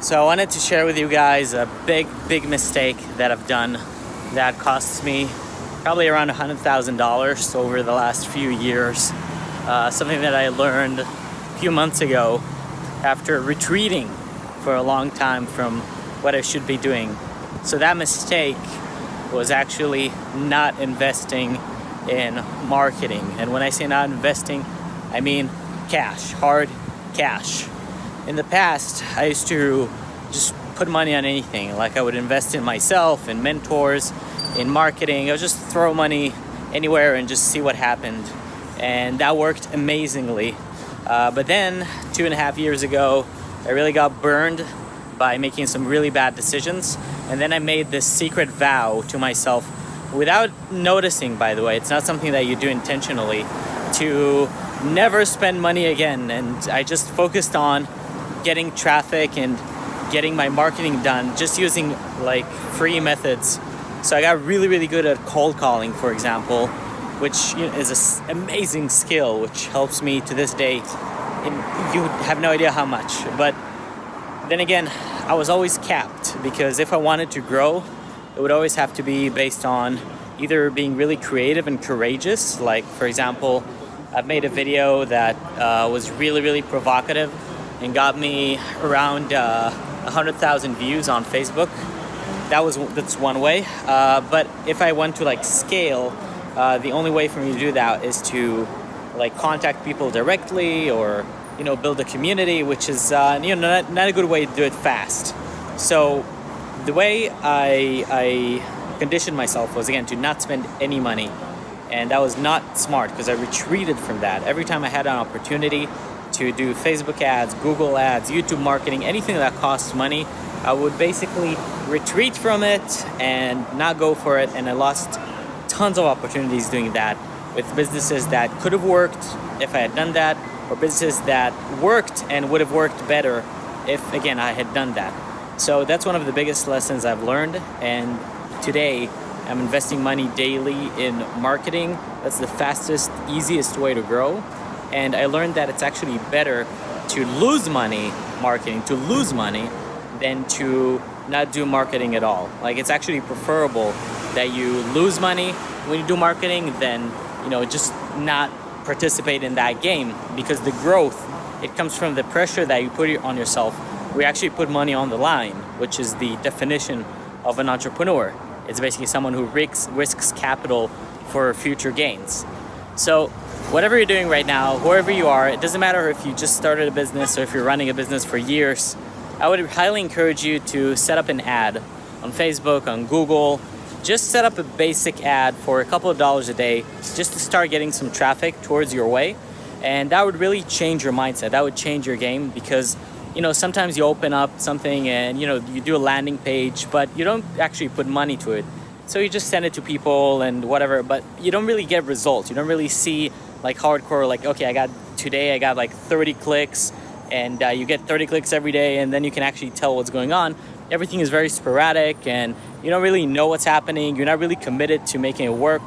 So I wanted to share with you guys a big, big mistake that I've done that costs me probably around $100,000 over the last few years. Uh, something that I learned a few months ago after retreating for a long time from what I should be doing. So that mistake was actually not investing in marketing. And when I say not investing, I mean cash, hard cash. In the past, I used to just put money on anything. Like I would invest in myself, in mentors, in marketing. I would just throw money anywhere and just see what happened. And that worked amazingly. Uh, but then, two and a half years ago, I really got burned by making some really bad decisions. And then I made this secret vow to myself without noticing, by the way, it's not something that you do intentionally, to never spend money again. And I just focused on getting traffic and getting my marketing done just using like free methods. So I got really, really good at cold calling, for example, which is an amazing skill, which helps me to this day. you have no idea how much. But then again, I was always capped because if I wanted to grow, it would always have to be based on either being really creative and courageous. Like, for example, I've made a video that uh, was really, really provocative and got me around uh, 100,000 views on Facebook. That was that's one way. Uh, but if I want to like scale, uh, the only way for me to do that is to like contact people directly or you know build a community, which is uh, you know not, not a good way to do it fast. So the way I, I conditioned myself was again to not spend any money and that was not smart because I retreated from that. Every time I had an opportunity to do Facebook ads, Google ads, YouTube marketing, anything that costs money, I would basically retreat from it and not go for it. And I lost tons of opportunities doing that with businesses that could have worked if I had done that, or businesses that worked and would have worked better if, again, I had done that. So that's one of the biggest lessons I've learned. And today, I'm investing money daily in marketing. That's the fastest, easiest way to grow and I learned that it's actually better to lose money marketing, to lose money, than to not do marketing at all. Like it's actually preferable that you lose money when you do marketing than, you know, just not participate in that game because the growth, it comes from the pressure that you put on yourself. We actually put money on the line, which is the definition of an entrepreneur. It's basically someone who risks, risks capital for future gains. So whatever you're doing right now, wherever you are, it doesn't matter if you just started a business or if you're running a business for years, I would highly encourage you to set up an ad on Facebook, on Google. Just set up a basic ad for a couple of dollars a day just to start getting some traffic towards your way. And that would really change your mindset. That would change your game because you know, sometimes you open up something and, you know, you do a landing page, but you don't actually put money to it. So you just send it to people and whatever, but you don't really get results. You don't really see like hardcore, like, okay, I got today, I got like 30 clicks and uh, you get 30 clicks every day and then you can actually tell what's going on. Everything is very sporadic and you don't really know what's happening. You're not really committed to making it work.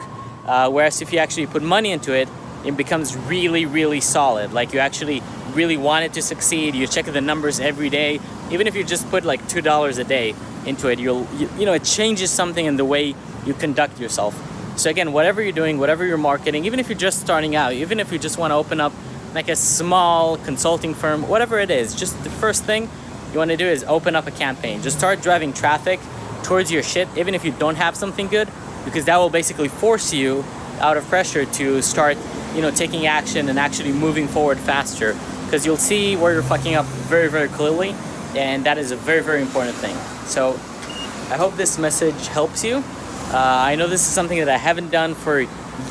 Uh, whereas if you actually put money into it, it becomes really, really solid. Like you actually really want it to succeed. You check the numbers every day. Even if you just put like $2 a day into it, you'll, you, you know, it changes something in the way you conduct yourself. So again, whatever you're doing, whatever you're marketing, even if you're just starting out, even if you just want to open up like a small consulting firm, whatever it is, just the first thing you want to do is open up a campaign. Just start driving traffic towards your shit, even if you don't have something good, because that will basically force you out of pressure to start, you know, taking action and actually moving forward faster. Because you'll see where you're fucking up very, very clearly, and that is a very, very important thing. So I hope this message helps you. Uh, I know this is something that I haven't done for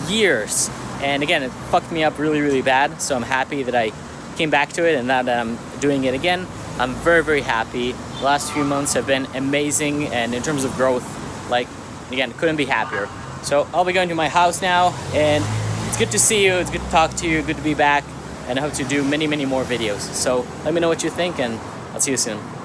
years. And again, it fucked me up really, really bad. So I'm happy that I came back to it and that I'm doing it again. I'm very, very happy. The last few months have been amazing. And in terms of growth, like, again, couldn't be happier. So I'll be going to my house now and it's good to see you. It's good to talk to you. Good to be back. And I hope to do many, many more videos. So let me know what you think and I'll see you soon.